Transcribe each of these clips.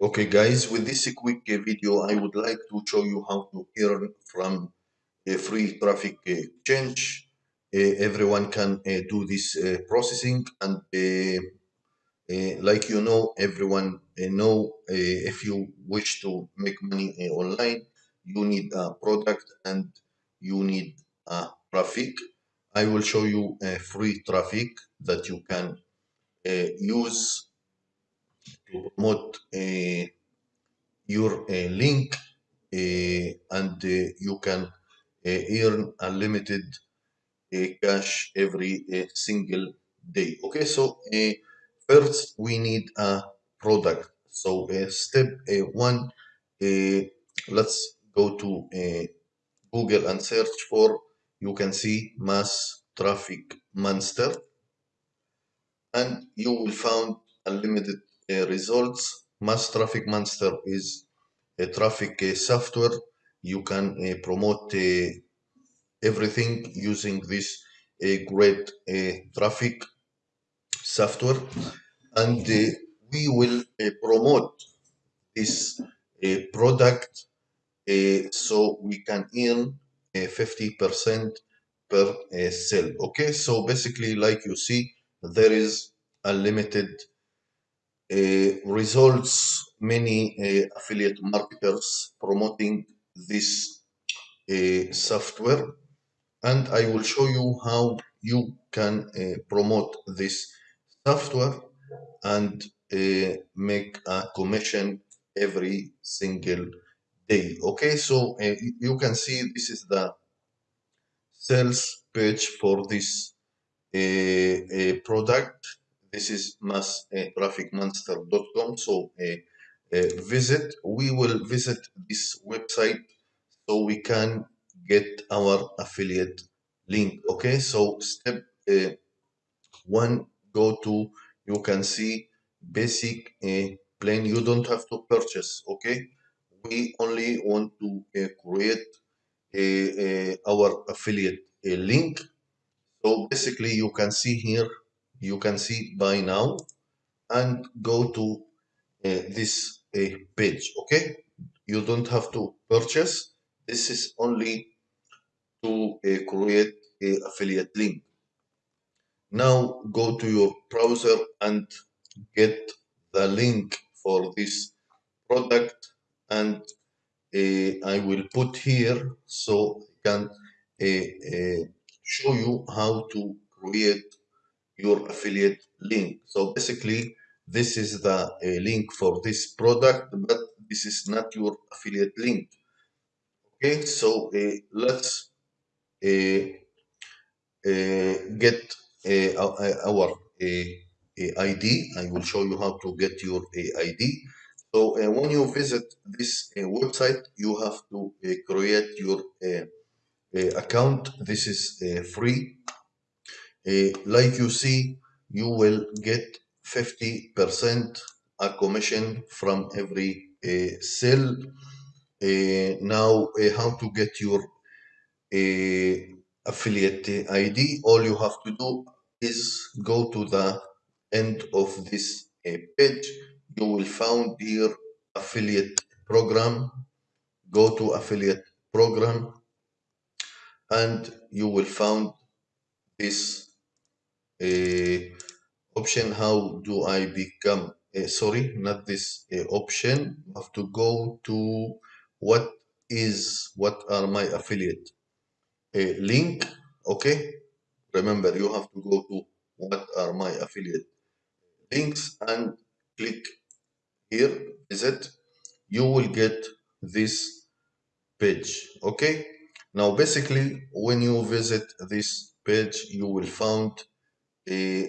Okay guys, with this quick uh, video, I would like to show you how to earn from a free traffic uh, change. Uh, everyone can uh, do this uh, processing and uh, uh, like you know, everyone uh, know if you wish to make money online, you need a product and you need a traffic. I will show you a free traffic that you can use to promote uh, your uh, link uh, and eh, you can earn unlimited cash every single day. Okay so first we need a product. So step one let's go to google and search for you can see mass traffic monster. And you will find unlimited results. Mass Traffic Monster is a traffic software. You can uh, promote uh, everything using this great uh, traffic software and we will promote this product so we can earn 50% per sale okay so basically like you see there is unlimited results many uh, affiliate marketers promoting this uh, software. And I will show you how you can promote this software and make a commission every single day. Okay so uh, you can see this is the sales page for this uh, uh, product this is masstrafficmonster.com so uh, uh, visit we will visit this website so we can get our affiliate link okay? So step one go to you can see basic uh, plan you don't have to purchase okay? We only want to uh, create our affiliate link. So basically you can see here you can see buy now and go to uh, this uh, page okay? You don't have to purchase. This is only to uh, create a affiliate link. Now go to your browser and get the link for this product and uh, I will put here so I can uh, uh, show you how to create your affiliate link. So basically, this is the uh, link for this product, but this is not your affiliate link. Okay, so uh, let's uh get our ID. I will show you how to get your ID. So when you visit this website, you have to create your account. This is free like you see, you will get 50% a commission from every uh, sale. Uh, now, how to get your affiliate ID? All you have to do is go to the end of this page. You will find here affiliate program. Go to affiliate program and you will find this option how do I become uh, sorry not this uh, option. You have to go to what is what are my affiliate. Uh, link okay. Remember you have to go to what are my affiliate links and click here visit you will get this page okay. Now basically when you visit this page you will find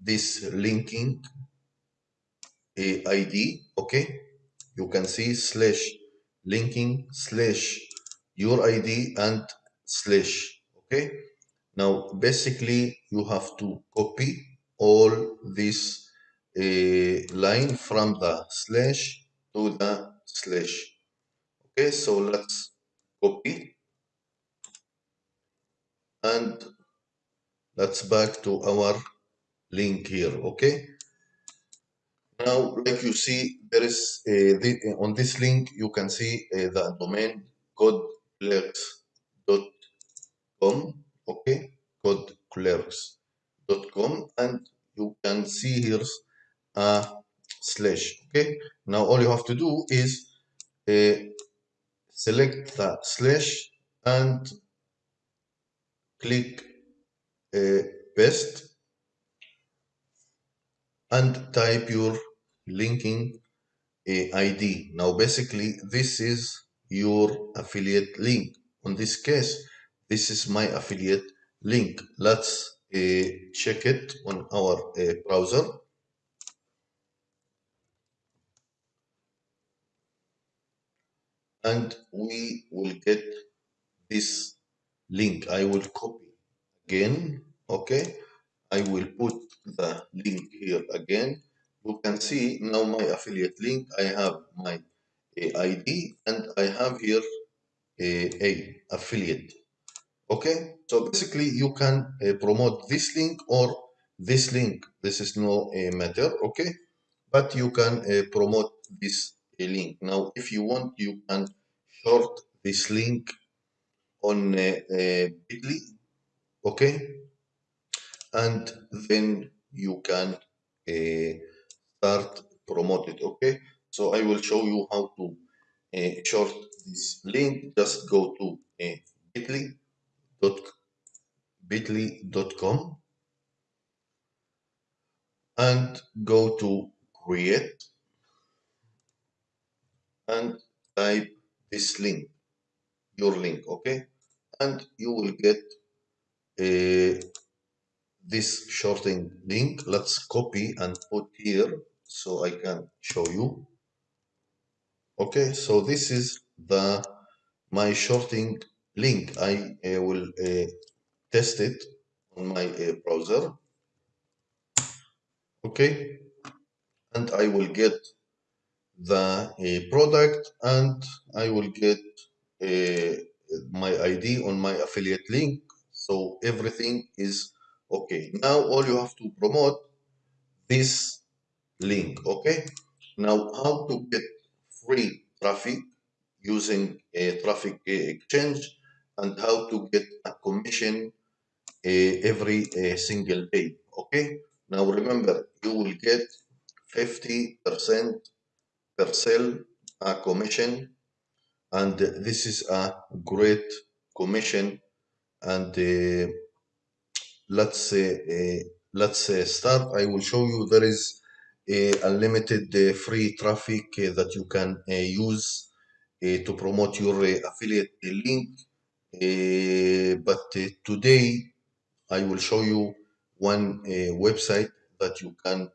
this linking ID, okay? You can see slash linking slash your ID and slash, okay? Now, basically, you have to copy all this uh, line from the slash to the slash. Okay, so let's copy and let's back to our link here okay Now, like you see, there is a, the, on this link, you can see uh, the domain codeclerks.com, okay, codeclerks.com, and you can see here's a slash, okay. Now, all you have to do is uh, select the slash and click uh, paste and type your linking ID. Now, basically, this is your affiliate link. On this case, this is my affiliate link. Let's uh, check it on our uh, browser. And we will get this link. I will copy again, okay? I will put the link here again. You can see now my affiliate link. I have my ID and I have here a, a affiliate. Okay, so basically you can uh, promote this link or this link. This is no uh, matter. Okay, but you can uh, promote this link. Now, if you want, you can short this link on Bitly. Okay, and then you can uh, start promote it okay so i will show you how to uh, short this link. Just go to uh, bit.ly dot bit.ly.com and go to create. And type this link your link okay and you will get this shorting link let's copy and put here so I can show you. Okay so this is the my shorting link. I uh, will uh, test it on my uh, browser. Okay and I will get the product and I will get my ID on my affiliate link so everything is okay. Now all you have to promote this link okay? Now how to get free traffic using a traffic exchange and how to get a commission uh, every uh, single day okay? Now remember you will get 50 percent per sale a commission and this is a great commission and uh, let's say uh, let's uh, start. I will show you there is a unlimited uh, free traffic uh, that you can uh, use uh, to promote your affiliate link. But today i will show you one website that you can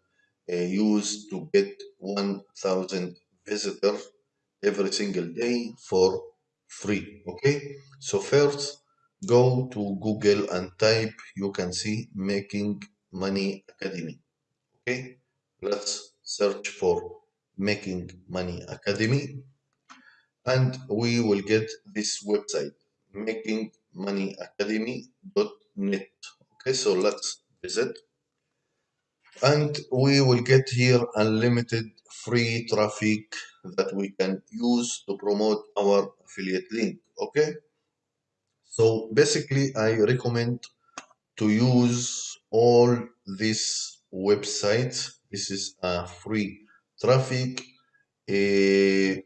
use to get 1000 visitors every single day for free okay? So first go to Google and type, you can see Making Money Academy. Okay, let's search for Making Money Academy and we will get this website, makingmoneyacademy.net. Okay, so let's visit and we will get here unlimited free traffic that we can use to promote our affiliate link. Okay. So basically, I recommend to use all these websites. This is a free traffic. Uh,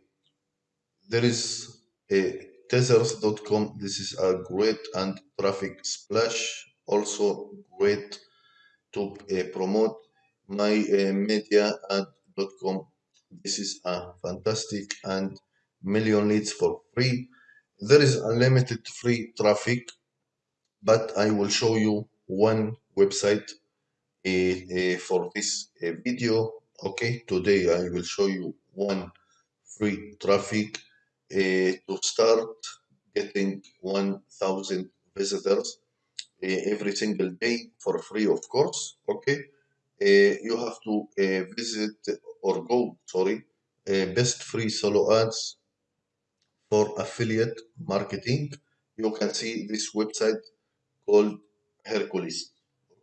there is a tethers.com. This is a great and traffic splash. Also great to uh, promote my uh, media ad.com. This is a fantastic and million leads for free there is unlimited free traffic but I will show you one website uh, uh, for this uh, video. Okay today I will show you one free traffic to start getting 1000 visitors every single day for free of course. Okay you have to visit or go sorry best free solo ads for affiliate marketing, you can see this website called Herculist.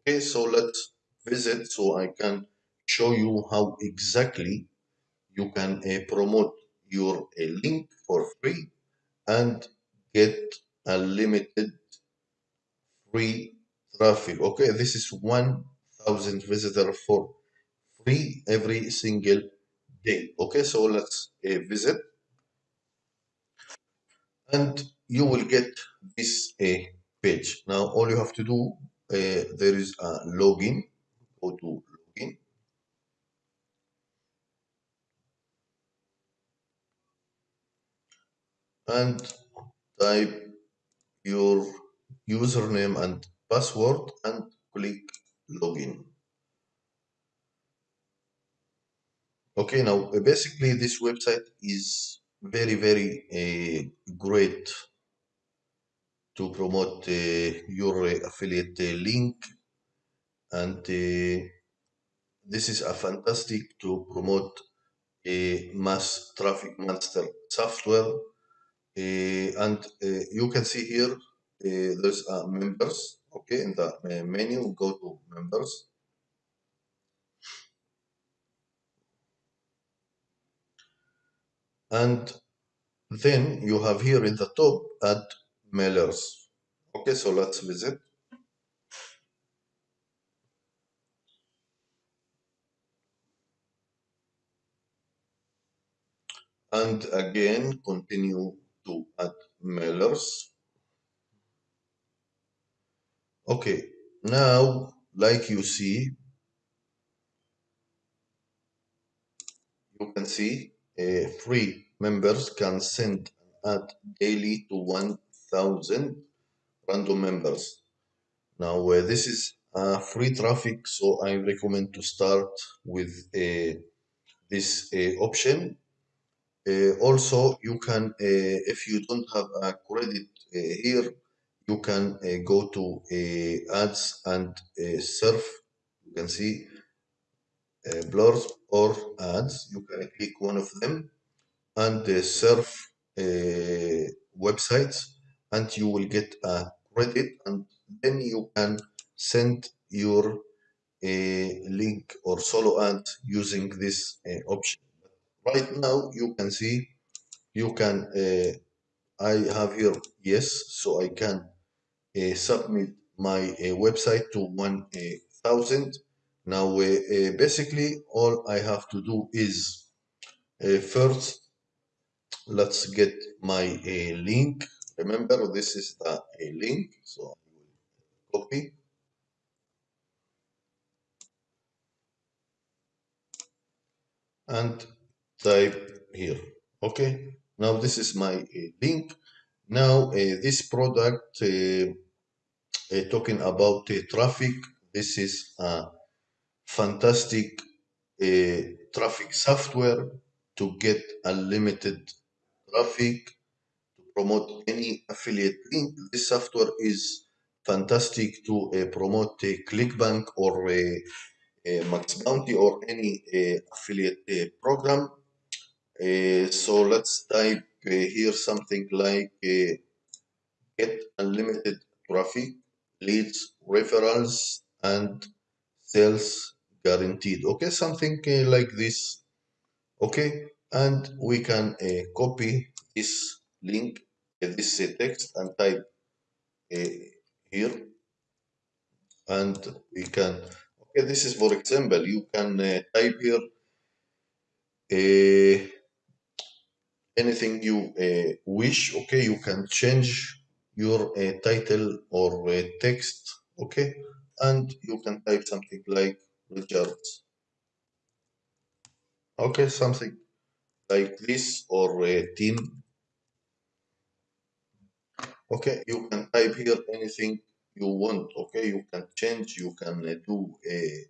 Okay, so let's visit so I can show you how exactly you can uh, promote your uh, link for free and get unlimited free traffic. Okay this is 1000 visitor for free every single day. Okay so let's uh, visit and you will get this uh, page. Now all you have to do uh, there is a login. Go to login. And type your username and password and click login. Okay now basically this website is very very uh, great to promote uh, your affiliate uh, link. And this is a fantastic to promote a mass traffic master software. And you can see here there's members okay in the menu go to members and then you have here in the top ad mailers okay so let's visit. And again continue to ad mailers okay now like you see you can see uh, free members can send and add daily to 1000 random members. Now uh, this is uh, free traffic so i recommend to start with uh, this uh, option. Uh, also you can uh, if you don't have a credit here you can go to ads and surf. You can see blurs or ads you can click one of them and uh, surf uh, websites and you will get a credit and then you can send your uh, link or solo ad using this uh, option. Right now you can see you can uh, I have here yes so I can uh, submit my uh, website to 1000 now uh, basically all I have to do is uh, first let's get my uh, link. Remember this is the link so I will copy. And type here. Okay now this is my uh, link. Now uh, this product uh, talking about traffic this is a fantastic uh, traffic software to get unlimited traffic to promote any affiliate link. This software is fantastic to uh, promote ClickBank or MaxBounty or any uh, affiliate uh, program. Uh, so let's type here something like get unlimited traffic leads referrals and sales guaranteed. Okay something uh, like this. Okay and we can uh, copy this link uh, this text and type here. And we can okay this is for example you can type here uh, anything you uh, wish. Okay you can change your uh, title or text. Okay and you can type something like Richards okay something like this or a team okay you can type here anything you want okay? You can change you can uh, do uh,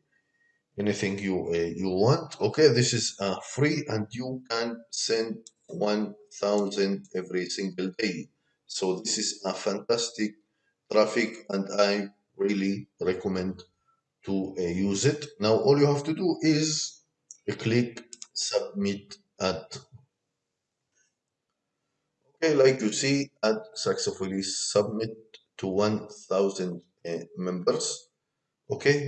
anything you uh, you want okay? This is uh, free and you can send 1000 every single day. So this is a fantastic traffic and i really recommend to uh, use it. Now all you have to do is click submit ad okay like you see ad successfully submit to 1000 uh, members. Okay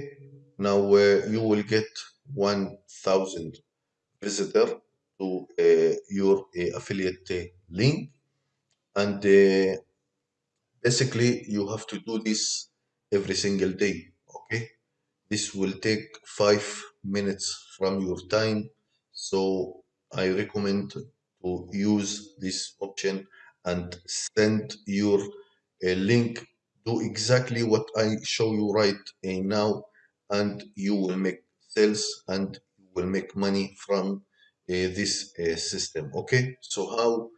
now uh, you will get 1000 visitor to uh, your uh, affiliate uh, link. And uh, basically you have to do this every single day this will take five minutes from your time so i recommend to use this option and send your uh, link. Do exactly what i show you right uh, now and you will make sales and you will make money from uh, this uh, system okay? So how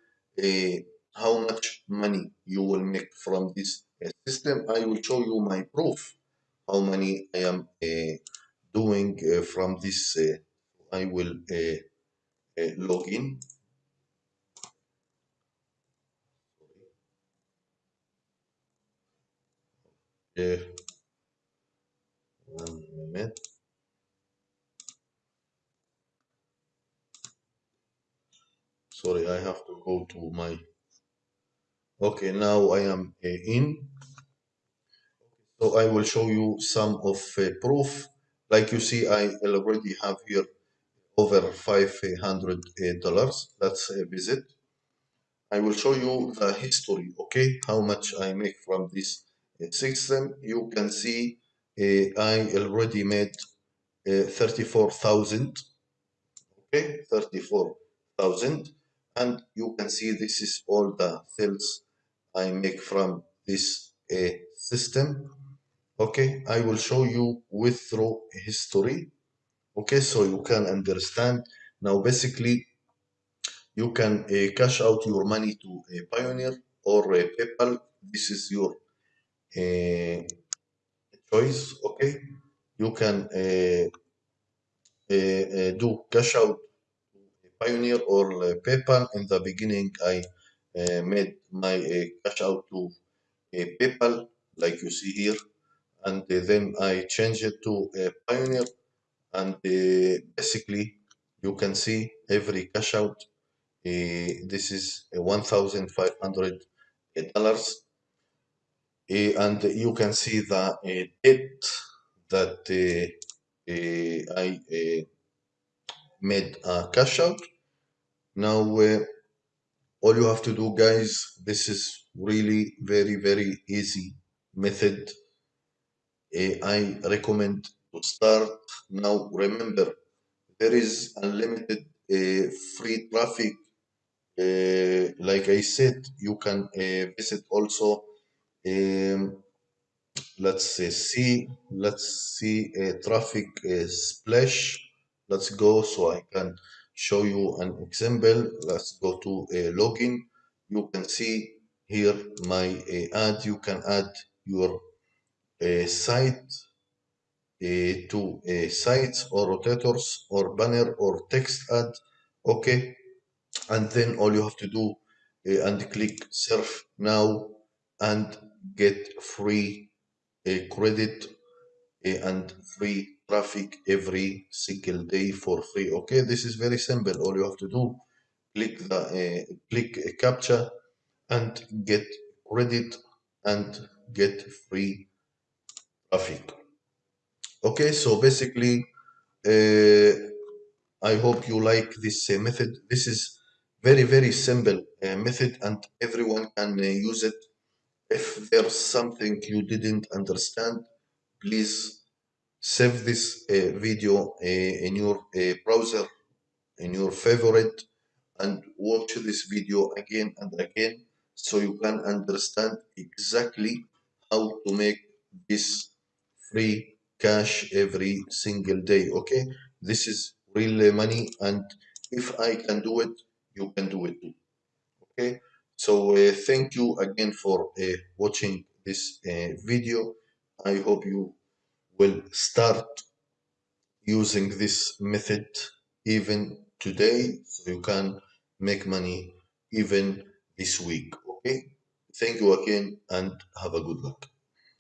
how much money you will make from this system i will show you my proof how many i am uh, doing uh, from this uh, i will log in. One minute. Sorry i have to go to my okay now i am in so i will show you some of uh, proof. Like you see i already have here over 500 uh, dollars. Let's uh, visit. I will show you the history okay? How much i make from this uh, system. You can see uh, i already made uh, 34000 okay? 34000 and you can see this is all the sales I make from this uh, system okay I will show you withdraw history. Okay so you can understand. Now basically you can uh, cash out your money to a Payoneer or a PayPal. This is your uh, choice okay? You can uh, uh, do cash out to Payoneer or uh, PayPal. In the beginning, I uh, made my uh, cash out to PayPal, like you see here, and then I change it to a Payoneer. And uh, basically, you can see every cash out. Uh, this is one thousand five hundred dollars, uh, and you can see the date that I made a cash out now uh, all you have to do guys this is really very very easy method uh, i recommend to start now. Remember there is unlimited uh, free traffic. Uh, like i said you can uh, visit also um, let's see let's see a traffic uh, splash. Let's go so i can show you an example. Let's go to a login. You can see here my uh, ad. You can add your uh, site to sites or rotators or banner or text ad okay. And then all you have to do uh, and click surf now and get free uh, credit uh, and free traffic every single day for free okay. This is very simple. All you have to do click the uh, click a captcha and get credit and get free traffic okay so basically uh, i hope you like this uh, method. This is very very simple uh, method and everyone can uh, use it. If there's something you didn't understand please save this uh, video uh, in your browser in your favorite and watch this video again and again so you can understand exactly how to make this free cash every single day okay? This is real money and if i can do it you can do it too okay? So uh, thank you again for uh, watching this uh, video. I hope you will start using this method even today so you can make money even this week okay? Thank you again and have a good luck